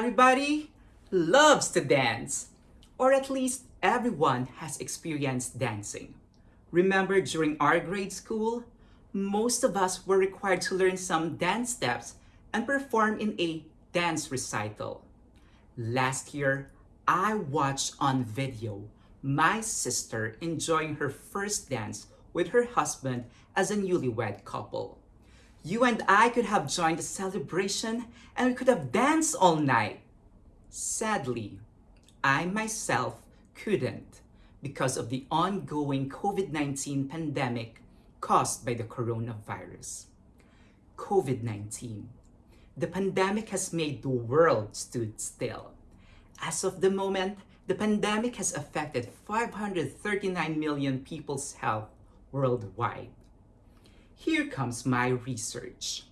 Everybody loves to dance, or at least everyone has experienced dancing. Remember during our grade school, most of us were required to learn some dance steps and perform in a dance recital. Last year, I watched on video my sister enjoying her first dance with her husband as a newlywed couple. You and I could have joined the celebration and we could have danced all night. Sadly, I myself couldn't because of the ongoing COVID-19 pandemic caused by the coronavirus. COVID-19. The pandemic has made the world stood still. As of the moment, the pandemic has affected 539 million people's health worldwide. Here comes my research.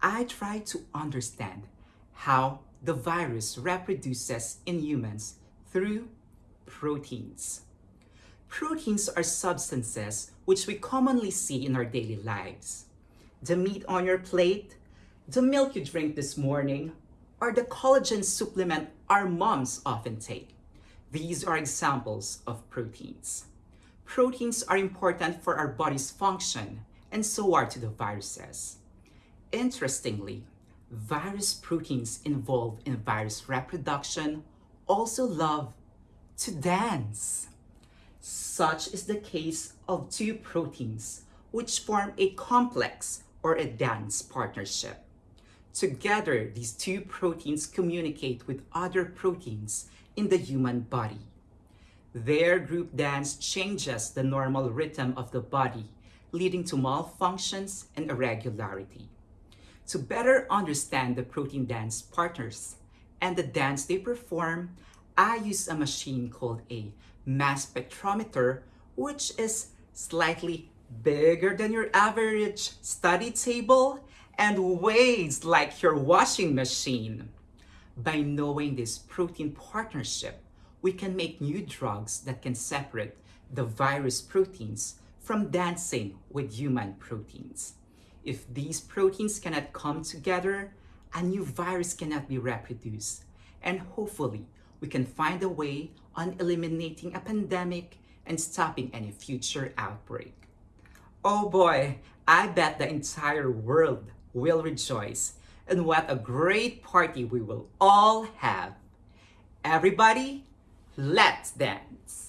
I try to understand how the virus reproduces in humans through proteins. Proteins are substances which we commonly see in our daily lives. The meat on your plate, the milk you drink this morning, or the collagen supplement our moms often take. These are examples of proteins. Proteins are important for our body's function, and so are to the viruses. Interestingly, virus proteins involved in virus reproduction also love to dance. Such is the case of two proteins which form a complex or a dance partnership. Together, these two proteins communicate with other proteins in the human body. Their group dance changes the normal rhythm of the body leading to malfunctions and irregularity. To better understand the protein dance partners and the dance they perform, I use a machine called a mass spectrometer, which is slightly bigger than your average study table and weighs like your washing machine. By knowing this protein partnership, we can make new drugs that can separate the virus proteins from dancing with human proteins. If these proteins cannot come together, a new virus cannot be reproduced. And hopefully, we can find a way on eliminating a pandemic and stopping any future outbreak. Oh boy, I bet the entire world will rejoice. And what a great party we will all have. Everybody, let's dance.